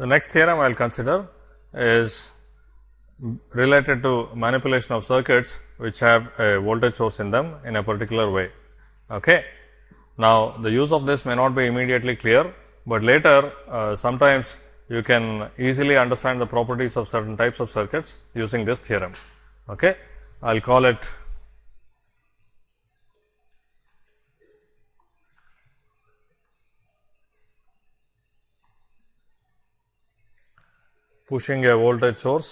The next theorem I will consider is related to manipulation of circuits which have a voltage source in them in a particular way. Okay. Now, the use of this may not be immediately clear, but later uh, sometimes you can easily understand the properties of certain types of circuits using this theorem. Okay. I will call it pushing a voltage source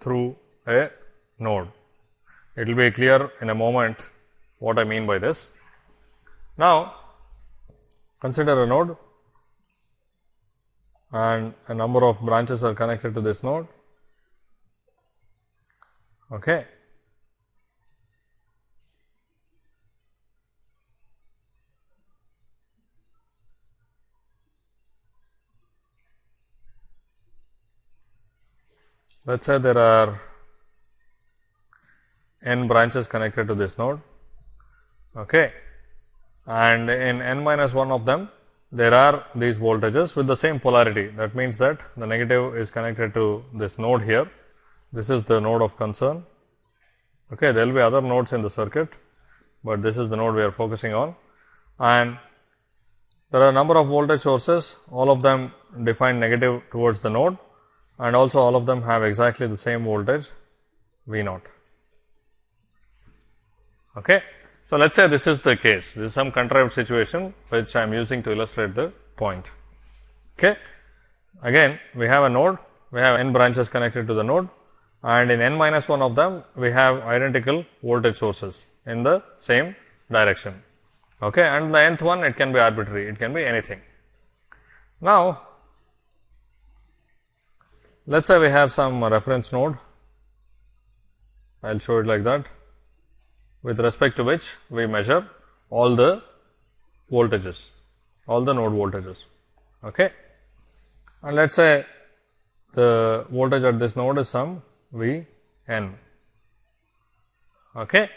through a node. It will be clear in a moment what I mean by this. Now, consider a node and a number of branches are connected to this node. Okay. Let us say there are n branches connected to this node okay. and in n minus 1 of them there are these voltages with the same polarity. That means, that the negative is connected to this node here. This is the node of concern. Okay. There will be other nodes in the circuit, but this is the node we are focusing on. And there are a number of voltage sources, all of them define negative towards the node and also all of them have exactly the same voltage V naught. Okay. So, let us say this is the case, this is some contrived situation which I am using to illustrate the point. Okay. Again we have a node, we have n branches connected to the node and in n minus 1 of them we have identical voltage sources in the same direction. Okay. And the nth one it can be arbitrary, it can be anything. Now, let us say we have some reference node, I will show it like that with respect to which we measure all the voltages, all the node voltages. Okay. And let us say the voltage at this node is some V n. Okay.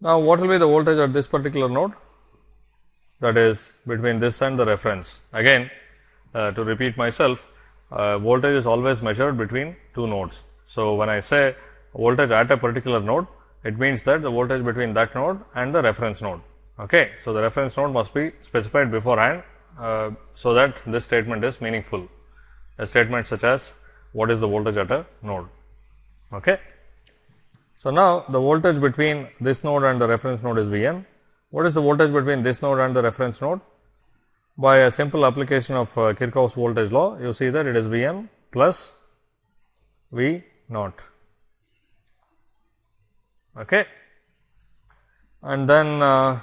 Now, what will be the voltage at this particular node? That is between this and the reference. Again, uh, to repeat myself, uh, voltage is always measured between two nodes. So, when I say voltage at a particular node, it means that the voltage between that node and the reference node. Okay. So, the reference node must be specified beforehand, uh, so that this statement is meaningful. A statement such as what is the voltage at a node. Okay. So, now the voltage between this node and the reference node is V n. What is the voltage between this node and the reference node? By a simple application of uh, Kirchhoff's voltage law, you see that it is V n plus V naught. Okay. And then uh,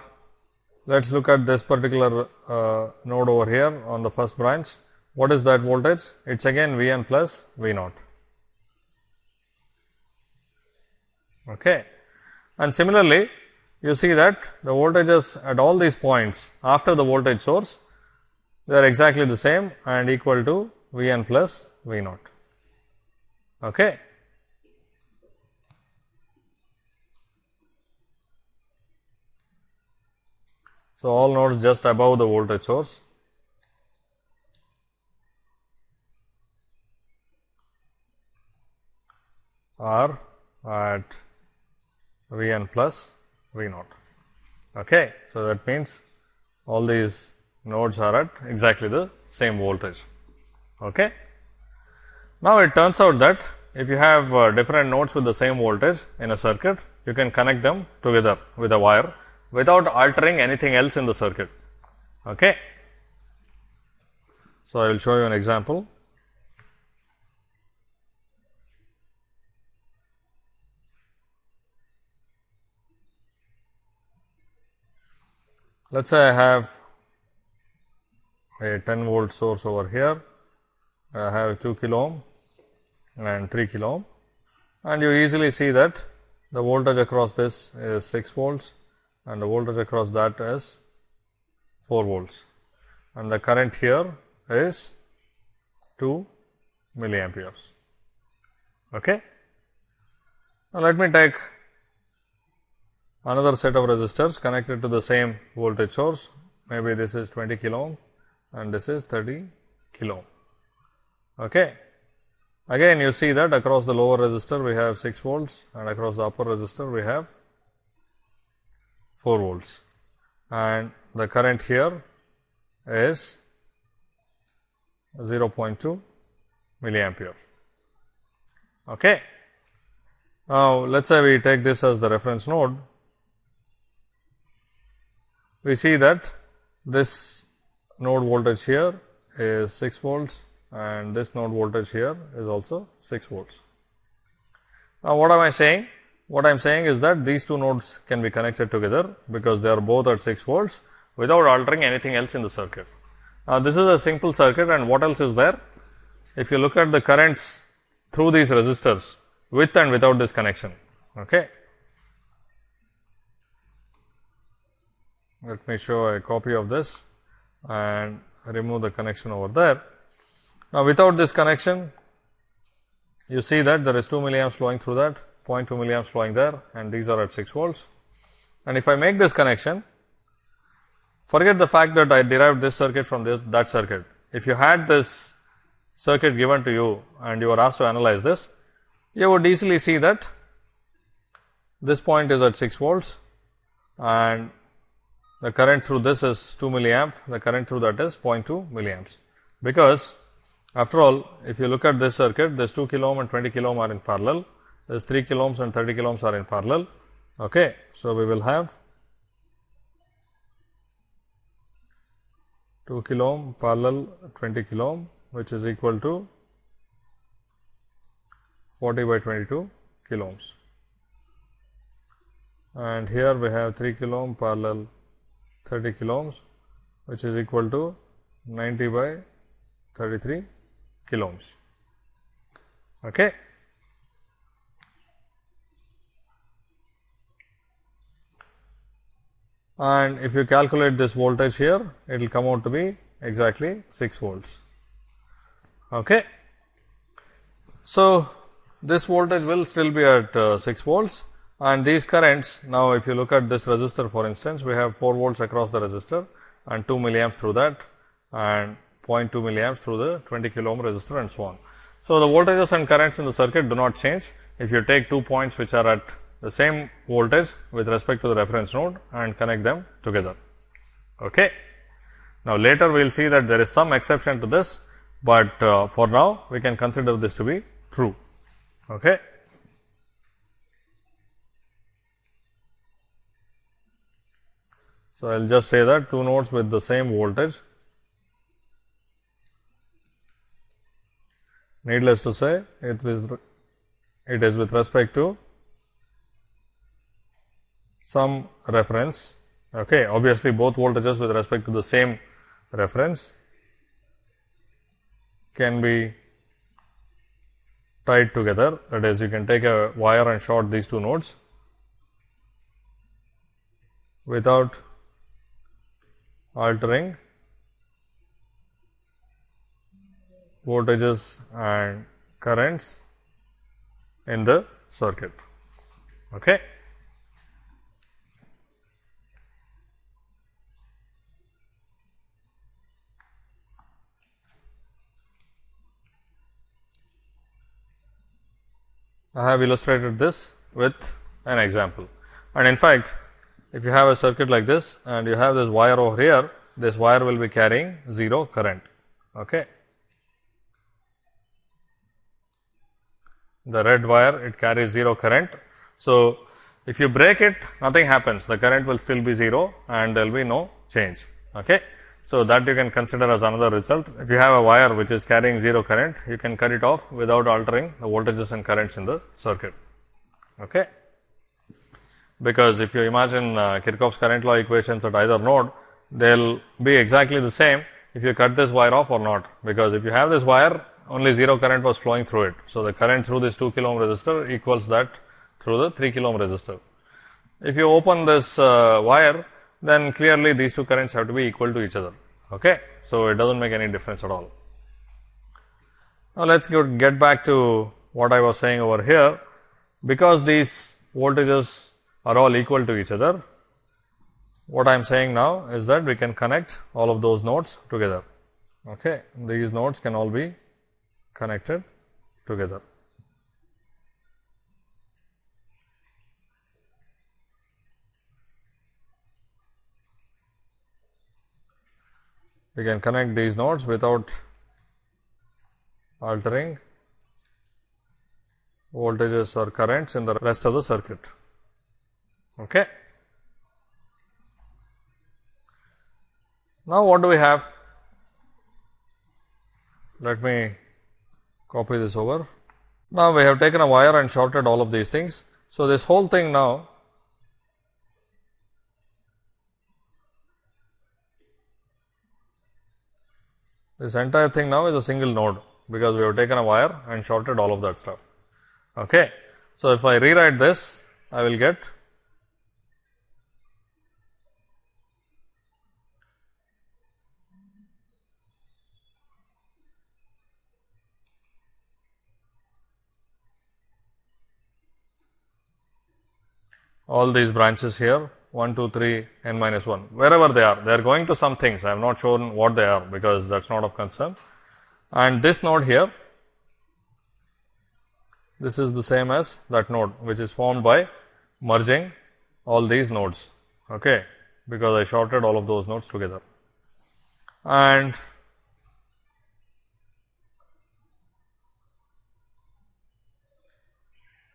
let us look at this particular uh, node over here on the first branch. What is that voltage? It is again V n plus V naught. Okay. And similarly, you see that the voltages at all these points after the voltage source they are exactly the same and equal to V n plus V naught. Okay. So, all nodes just above the voltage source are at V n plus V naught. Okay. So, that means all these nodes are at exactly the same voltage. Okay. Now, it turns out that if you have uh, different nodes with the same voltage in a circuit, you can connect them together with a wire without altering anything else in the circuit. Okay. So, I will show you an example. Let us say I have a 10 volt source over here. I have 2 kilo ohm and 3 kilo ohm and you easily see that the voltage across this is 6 volts and the voltage across that is 4 volts and the current here is 2 milliamperes. Okay. Now, let me take another set of resistors connected to the same voltage source maybe this is 20 kilo ohm and this is 30 kilo. Okay. Again you see that across the lower resistor we have 6 volts and across the upper resistor we have 4 volts and the current here is 0.2 milliampere. Okay. Now, let us say we take this as the reference node, we see that this node voltage here is 6 volts and this node voltage here is also 6 volts. Now, what am I saying? What I am saying is that these two nodes can be connected together, because they are both at 6 volts without altering anything else in the circuit. Now, this is a simple circuit and what else is there? If you look at the currents through these resistors with and without this connection. Okay. Let me show a copy of this and remove the connection over there. Now, without this connection, you see that there is 2 milliamps flowing through that, 0.2 milliamps flowing there and these are at 6 volts. And if I make this connection, forget the fact that I derived this circuit from this, that circuit. If you had this circuit given to you and you were asked to analyze this, you would easily see that this point is at 6 volts and the current through this is 2 milliamp, the current through that is 0.2 milliamps. Because after all, if you look at this circuit, this 2 kilo ohm and 20 kilo ohm are in parallel, this 3 kilo ohms and 30 kilo ohms are in parallel. Okay. So, we will have 2 kilo ohm parallel 20 kilo ohm which is equal to 40 by 22 kilo ohms. And here we have 3 kilo ohm parallel 30 kilo ohms which is equal to 90 by 33 kilo ohms. Okay. And if you calculate this voltage here, it will come out to be exactly 6 volts. Okay. So, this voltage will still be at uh, 6 volts and these currents now if you look at this resistor for instance, we have 4 volts across the resistor and 2 milliamps through that and 0.2 milliamps through the 20 kilo ohm resistor and so on. So, the voltages and currents in the circuit do not change if you take two points which are at the same voltage with respect to the reference node and connect them together. Okay. Now, later we will see that there is some exception to this, but uh, for now we can consider this to be true. Okay. So, I will just say that two nodes with the same voltage. Needless to say it is it is with respect to some reference. Okay obviously both voltages with respect to the same reference can be tied together. That is you can take a wire and short these two nodes without altering voltages and currents in the circuit. Okay. I have illustrated this with an example. And in fact, if you have a circuit like this and you have this wire over here, this wire will be carrying 0 current. Okay. The red wire it carries 0 current. So, if you break it nothing happens the current will still be 0 and there will be no change. Okay. So, that you can consider as another result. If you have a wire which is carrying 0 current, you can cut it off without altering the voltages and currents in the circuit. Okay. Because if you imagine uh, Kirchhoff's current law equations at either node, they will be exactly the same if you cut this wire off or not. Because if you have this wire, only 0 current was flowing through it. So, the current through this 2 kilo ohm resistor equals that through the 3 kilo ohm resistor. If you open this uh, wire, then clearly these two currents have to be equal to each other. Okay. So, it does not make any difference at all. Now, let us get back to what I was saying over here. Because these voltages are all equal to each other, what I am saying now is that we can connect all of those nodes together. Okay. These nodes can all be connected together. We can connect these nodes without altering voltages or currents in the rest of the circuit. Okay. Now, what do we have? Let me copy this over. Now, we have taken a wire and shorted all of these things. So, this whole thing now this entire thing now is a single node, because we have taken a wire and shorted all of that stuff. Okay. So, if I rewrite this, I will get all these branches here 1, 2, 3, n minus 1, wherever they are. They are going to some things. I have not shown what they are, because that is not of concern. And this node here, this is the same as that node, which is formed by merging all these nodes, okay, because I shorted all of those nodes together. And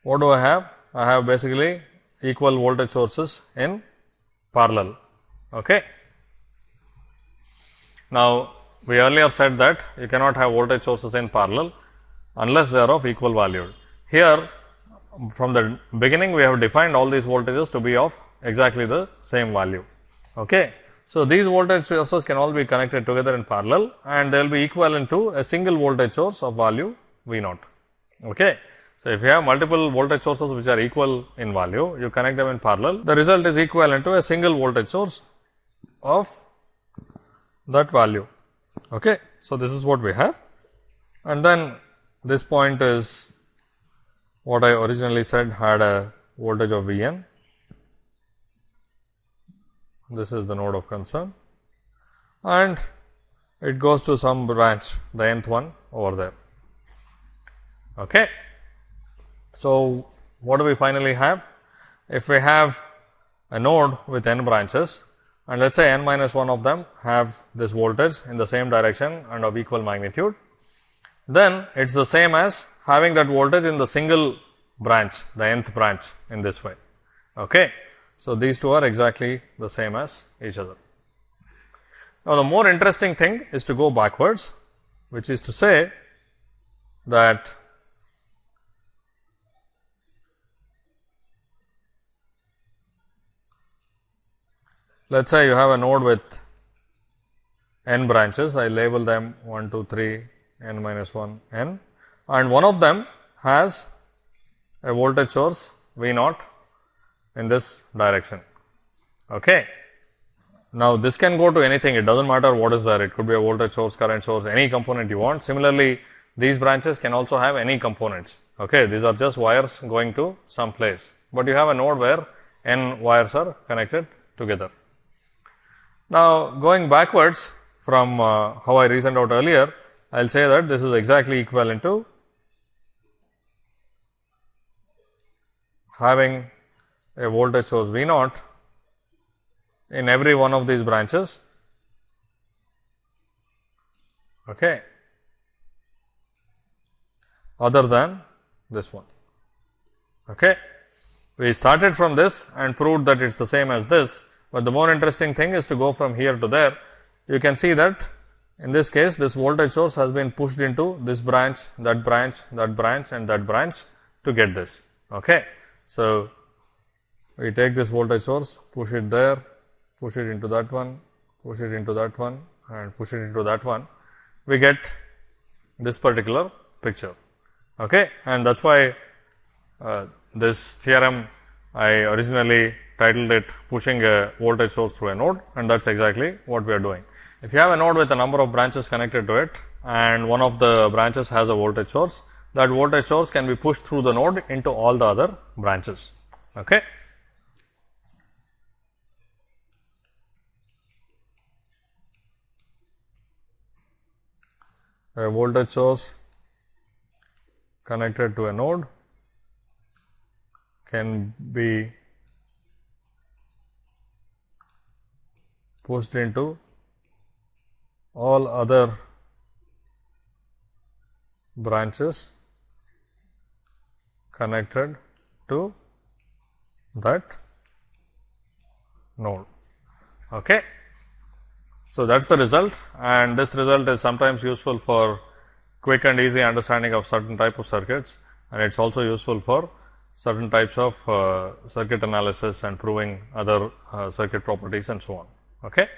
what do I have? I have basically equal voltage sources in parallel. Okay. Now, we earlier said that you cannot have voltage sources in parallel unless they are of equal value. Here from the beginning we have defined all these voltages to be of exactly the same value. Okay. So, these voltage sources can all be connected together in parallel and they will be equivalent to a single voltage source of value V naught. Okay. So, if you have multiple voltage sources which are equal in value, you connect them in parallel, the result is equivalent to a single voltage source of that value. Okay. So, this is what we have and then this point is what I originally said had a voltage of V n. This is the node of concern and it goes to some branch the nth one over there. Okay. So, what do we finally have? If we have a node with n branches and let us say n minus 1 of them have this voltage in the same direction and of equal magnitude, then it is the same as having that voltage in the single branch, the nth branch in this way. Okay. So, these two are exactly the same as each other. Now, the more interesting thing is to go backwards, which is to say that Let us say you have a node with n branches, I label them 1, 2, 3, n minus 1, n and one of them has a voltage source V naught in this direction. Okay. Now, this can go to anything, it does not matter what is there, it could be a voltage source, current source, any component you want. Similarly, these branches can also have any components. Okay. These are just wires going to some place, but you have a node where n wires are connected together. Now, going backwards from uh, how I reasoned out earlier, I will say that this is exactly equivalent to having a voltage source V naught in every one of these branches. Okay. other than this one. Okay. We started from this and proved that it is the same as this but the more interesting thing is to go from here to there. You can see that in this case, this voltage source has been pushed into this branch, that branch, that branch and that branch to get this. Okay. So, we take this voltage source, push it there, push it into that one, push it into that one and push it into that one. We get this particular picture. Okay. And that is why uh, this theorem I originally titled it pushing a voltage source through a node and that is exactly what we are doing. If you have a node with a number of branches connected to it and one of the branches has a voltage source, that voltage source can be pushed through the node into all the other branches. Okay. a voltage source connected to a node can be pushed into all other branches connected to that node. Okay. So, that is the result and this result is sometimes useful for quick and easy understanding of certain type of circuits and it is also useful for certain types of uh, circuit analysis and proving other uh, circuit properties and so on. Okay.